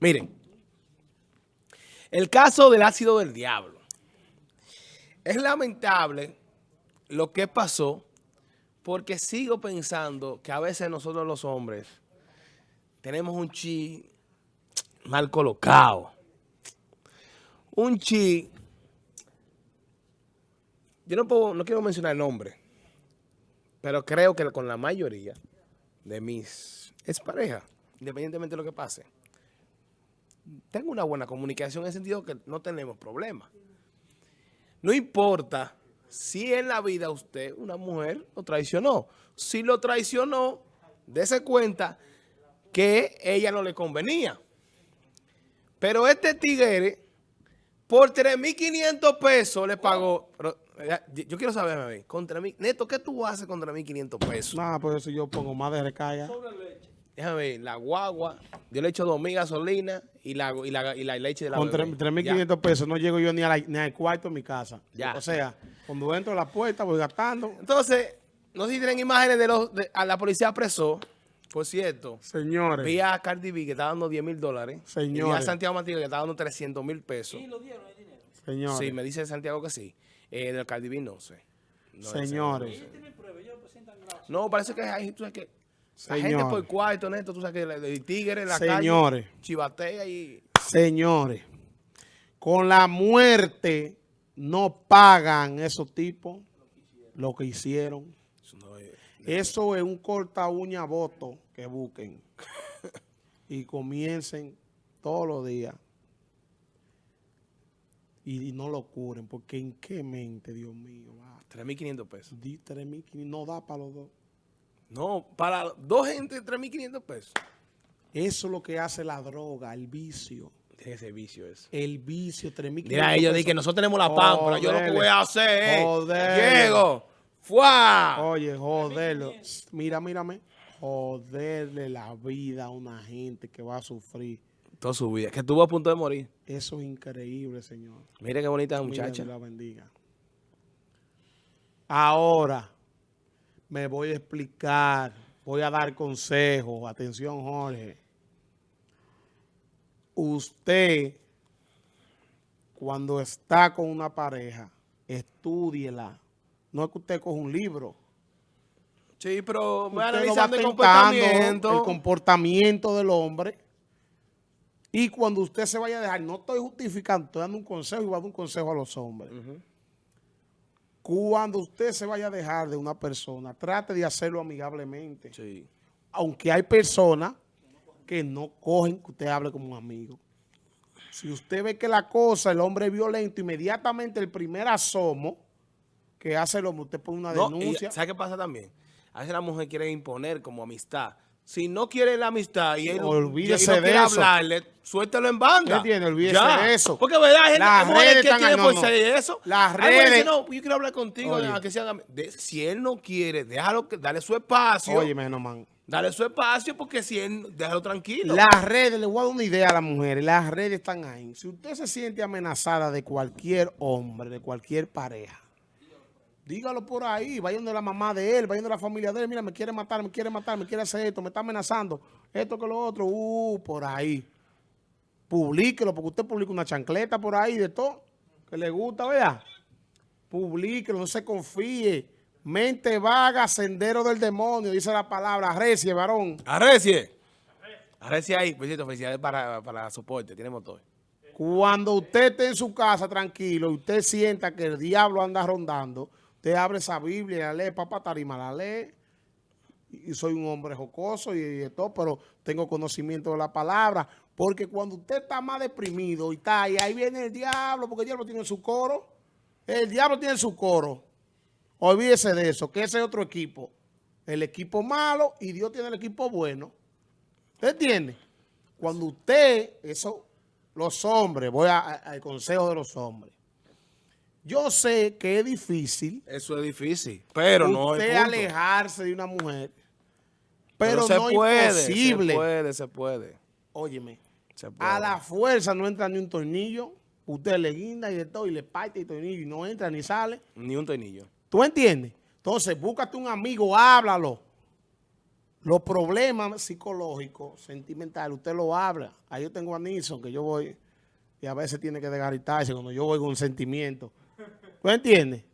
Miren, el caso del ácido del diablo. Es lamentable lo que pasó porque sigo pensando que a veces nosotros los hombres tenemos un chi mal colocado. Un chi... Yo no, puedo, no quiero mencionar el nombre, pero creo que con la mayoría de mis exparejas, independientemente de lo que pase, tengo una buena comunicación en el sentido que no tenemos problemas. No importa si en la vida usted, una mujer, lo traicionó. Si lo traicionó, dése cuenta que ella no le convenía. Pero este tigre, por 3.500 pesos le pagó... yo quiero saber, a mí, contra mí, Neto, ¿qué tú haces contra 1.500 pesos? Nada, por eso yo pongo más de recarga. Déjame ver, la guagua, yo le echo 2.000 gasolina y la, y, la, y la leche de la Con 3.500 pesos no llego yo ni, a ni al cuarto de mi casa. Ya. O sea, cuando entro a la puerta voy gastando. Entonces, no sé si tienen imágenes de los... a la policía apresó, por cierto. Señores. Vi a Cardi B que está dando 10 mil dólares. Señores. Y a Santiago Martínez que está dando 300 mil pesos. ¿Y lo dieron el dinero? Señores. Sí, me dice Santiago que sí. Eh, del Cardi B no sé. No, Señores. no parece que hay, tú sabes que... La Señores. gente por cuarto, Neto, tú sabes que el tigre la Señores. calle chivatea y... Señores, con la muerte no pagan esos tipos lo que hicieron. Eso no es- Eso es un corta uña voto que busquen y comiencen todos los días y, no lo curen, porque en qué mente, Dios mío, va. 3.500 pesos. Di 3.500, no da para los dos. No, para dos gente 3.500 pesos. Eso es lo que hace la droga, el vicio. Ese vicio eso. El vicio, 3.500 Mira, ellos dicen que nosotros tenemos la pámpara. Yo lo que voy a hacer es... Joder. Llego. ¡Fua! Oye, joderlo. Mira, mírame. Joderle la vida a una gente que va a sufrir. Toda su vida. Que estuvo a punto de morir. Eso es increíble, señor. Mire qué bonita la Mira, muchacha. Dios la bendiga. Ahora me voy a explicar, voy a dar consejos. Atención, Jorge. Usted, cuando está con una pareja, estúdiela. No es que usted coja un libro. Sí, pero va analizando el tentando, comportamiento. el comportamiento del hombre. Y cuando usted se vaya a dejar, no estoy justificando, estoy dando un consejo y voy a dar un consejo a los hombres. Cuando usted se vaya a dejar de una persona, trate de hacerlo amigablemente. Sí. Aunque hay personas que no cogen que usted hable como un amigo. Si usted ve que la cosa, el hombre es violento, inmediatamente el primer asomo que hace el hombre, usted pone una No, y denuncia. ¿Sabe qué pasa también? A veces la mujer quiere imponer como amistad. Si no quiere la amistad y él no- Olvídese y no de quiere eso. hablarle, suéltalo en banda. ¿Qué tiene? Olvídese Ya. de eso. Porque verdad, gente Las redes que tiene por no, ser eso. Las redes- no, yo quiero hablar contigo, que de- si él no quiere, déjalo, dale su espacio. Oye, menos man. Dale su espacio porque si él, déjalo tranquilo. Las redes, le voy a dar una idea a las mujeres, las redes están ahí. Si usted se siente amenazada de cualquier hombre, de cualquier pareja, dígalo por ahí, vayan de la mamá de él, vayan de la familia de él, mira, me quiere matar, me quiere matar, me quiere hacer esto, me está amenazando, esto que lo otro, uh, por ahí. Publíquelo, porque usted publica una chancleta por ahí de todo, que le gusta, ¿verdad? Publíquelo, no se confíe. Mente vaga, sendero del demonio, dice la palabra, recie, varón. Arrecie. Arrecie ahí. Por cierto, felicidades para, para soporte. Tiene motor. Cuando usted esté en su casa tranquilo y usted sienta que el diablo anda rondando, usted abre esa Biblia, la lee, papá tarima, la lee. Y soy un hombre jocoso y, y todo, pero tengo conocimiento de la palabra. Porque cuando usted está más deprimido y está ahí, ahí viene el diablo, porque el diablo tiene su coro. El diablo tiene su coro. Olvídese de eso, que ese es otro equipo. El equipo malo y Dios tiene el equipo bueno. ¿Usted entiende? Cuando usted, eso, los hombres, voy al consejo de los hombres. Yo sé que es difícil Eso es difícil. Pero no es usted alejarse de una mujer, pero, se no es puede. imposible. Se puede, se puede. Óyeme, Se puede. a la fuerza no entra ni un tornillo, usted le guinda y de todo, y le parte el tornillo y no entra ni sale. Ni un tornillo. ¿Tú entiendes? Entonces, búscate un amigo, háblalo. Los problemas psicológicos, sentimentales, usted lo habla. Ahí yo tengo a Nilsson, que yo voy, y a veces tiene que desgaritarse cuando yo voy con un sentimiento. ¿Tú entiendes?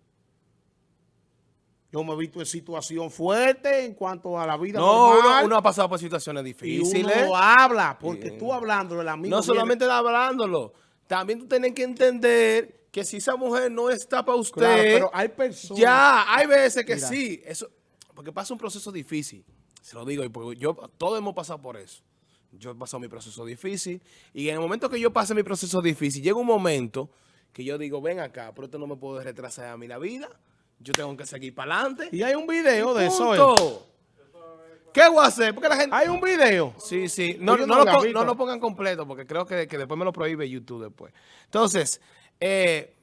Yo me he visto en situación fuerte en cuanto a la vida No, uno, normal. uno ha pasado por situaciones y difíciles. uno lo habla, porque tú hablando del amigo No viene- solamente hablándolo, también tú tienes que entender que si esa mujer no está para usted, Claro, pero hay personas... ya, hay veces que Mira. sí, eso, porque pasa un proceso difícil, se lo digo, y porque yo, todos hemos pasado por eso. Yo he pasado mi proceso difícil, y en el momento que yo pase mi proceso difícil, llega un momento que yo digo, ven acá, pero esto no me puedo retrasar a mí la vida, yo tengo que seguir para adelante. Y hay un video de eso. ¿eh? ¿Qué voy a hacer? Porque la gente... Hay un video. Sí, sí. No, no, no lo, no lo pongan completo porque creo que, que después me lo prohíbe YouTube después. Entonces, eh,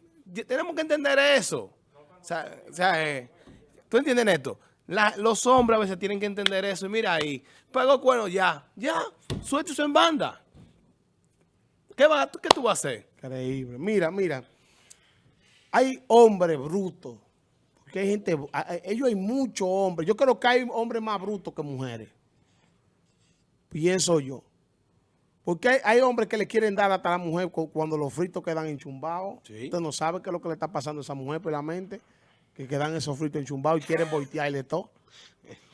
tenemos que entender eso. O sea, o sea, eh, ¿tú entiendes esto? La- los hombres a veces tienen que entender eso. Y mira ahí, pagó cuerno ya, ya, suéltese en banda. ¿Qué, va, ¿Qué tú vas a hacer? Increíble. Mira, mira. Hay hombres brutos. Porque hay gente... Ellos hay muchos hombres. Yo creo que hay hombres más brutos que mujeres. Pienso yo. Porque hay, hay hombres que le quieren dar hasta a la mujer cu- cuando los fritos quedan enchumbados. Sí. Usted no sabe qué es lo que le está pasando a esa mujer por la mente. Que quedan esos fritos enchumbados y quieren voltearle todo.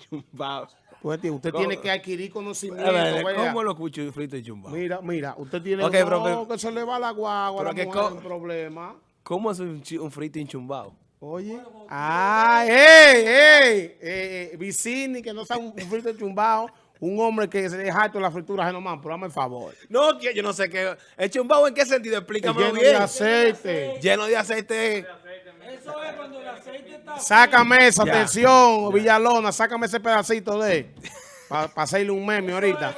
Pues, tío, usted ¿Cómo? tiene que adquirir conocimiento. A ver, vea. ¿Cómo lo escucho frito y chumbado? Mira, mira, usted tiene Ok, no, pero- que se le va la guagua, pero la que mujer, un problema. ¿Cómo es un, un frito enchumbado? Oye, ay, ey, ey, eh, Vicini, que no está un, un frito chumbado, un hombre que se es harto de la fritura genomán, pero dame el favor. No, que yo no sé qué. ¿El chumbado en qué sentido? Explícame Lleno bien. de aceite. Lleno de aceite. Eso es cuando. Sácame esa, Ya. atención, Villalona, sácame ese pedacito de, para hacerle un meme ahorita.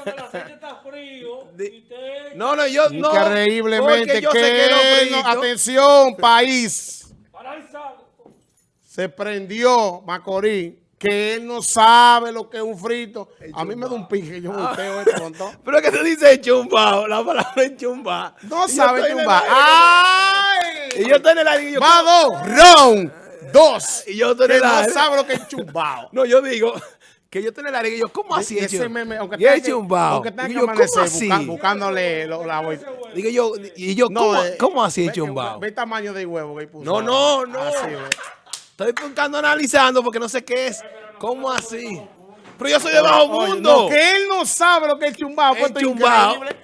No, no, yo no. Increíblemente yo que, sé que no atención, país, se prendió Macorís, que él no sabe lo que es un frito. A mí me da un pique, yo volteo con todo. Pero que tú dices chumbao, la palabra enchumbado. No Y yo sabe aire. ¡Ay! Y yo estoy en el aire y yo. Dos. Y yo Que el no sabe lo que es chumbao. No, yo digo que yo el aire y yo, ¿cómo así? Ese meme, aunque Y es chumbao. aunque tenga que Digo yo, ¿cómo amanecer busca- buscándole lo- la vuelta. Digo yo, y yo, ¿cómo, eh, cómo así es chumbao? Ve el tamaño del huevo que puso. No, no, no. Así, ve. Estoy buscando, analizando porque no sé qué es. ¿Cómo así? Pero yo soy de bajo Oye, mundo. no, que él no sabe lo que es chumbao. El pues es chumbao. increíble.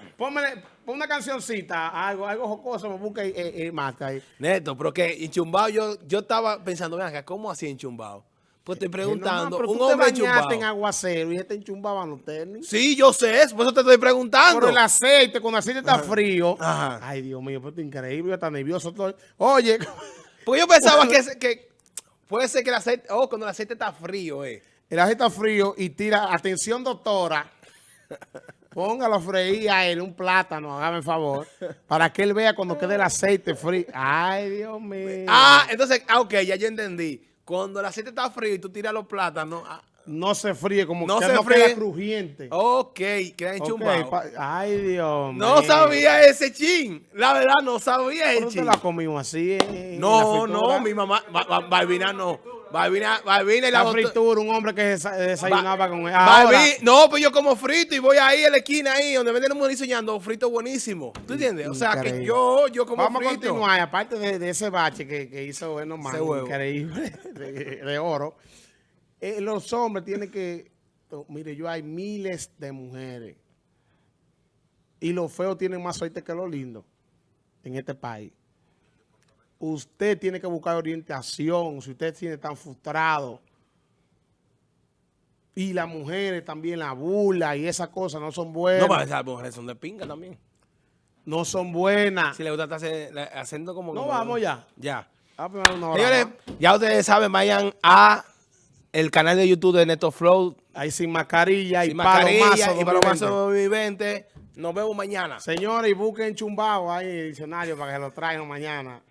Pon una cancioncita, algo, algo jocoso, me busca eh, eh, Marta ahí. Neto, pero que enchumbado yo, yo estaba pensando, acá, ¿cómo así enchumbado? Pues estoy preguntando, Eh, pero un tú te hombre enchumbado. en aguacero y este enchumbaba los tenis. Sí, yo sé eso, por eso te estoy preguntando. Por el aceite, cuando el aceite está frío. Ajá. Ay, Dios mío, pues esto es increíble, yo está nervioso. Estoy. Oye, Porque yo pensaba que, que puede ser que el aceite, oh, cuando el aceite está frío, eh. el aceite está frío y tira, atención doctora, póngalo a freír a él un plátano, hágame el favor, para que él vea cuando quede el aceite frío. Ay, Dios mío. Ah, entonces, ah, ok, ya yo entendí. Cuando el aceite está frío y tú tiras los plátanos, ah, No se fríe, como No que se no fríe. queda crujiente. ok, queda enchumbado. pa- Ay, Dios mío. no sabía ese chin. La verdad, no sabía ese chin. la comimos así la No, no, mi mamá, Ba- Ba- Balbina no. Y la, La doctora- fritura, un hombre que desa- desayunaba Ba- con él. Ahora, no, pues yo como frito y voy ahí a la esquina ahí donde venden un diseñando frito buenísimo. ¿Tú entiendes? O sea, que yo, yo como Vamos a continuar, aparte de, de ese bache que, que hizo bueno huevo. increíble, de, de oro, eh, los hombres tienen que, oh, mire, yo hay miles de mujeres y los feos tienen más suerte que los lindos en este país. Usted tiene que buscar orientación, si usted tiene tan frustrado. Y las mujeres también la burla y esas cosas no son buenas. No, para esas mujeres son de pinga también. no son buenas. Si le gusta estar haciendo como... No, como- vamos ya. Ya. Ah, pues, una hora Señores, ya ustedes saben, vayan a el canal de YouTube de Neto Flow. Ahí sin mascarilla y Sin palomazo. mascarilla y 2020. palomazo. Nos vemos mañana. Señores, y busquen chumbao ahí en el diccionario para que lo traigan mañana.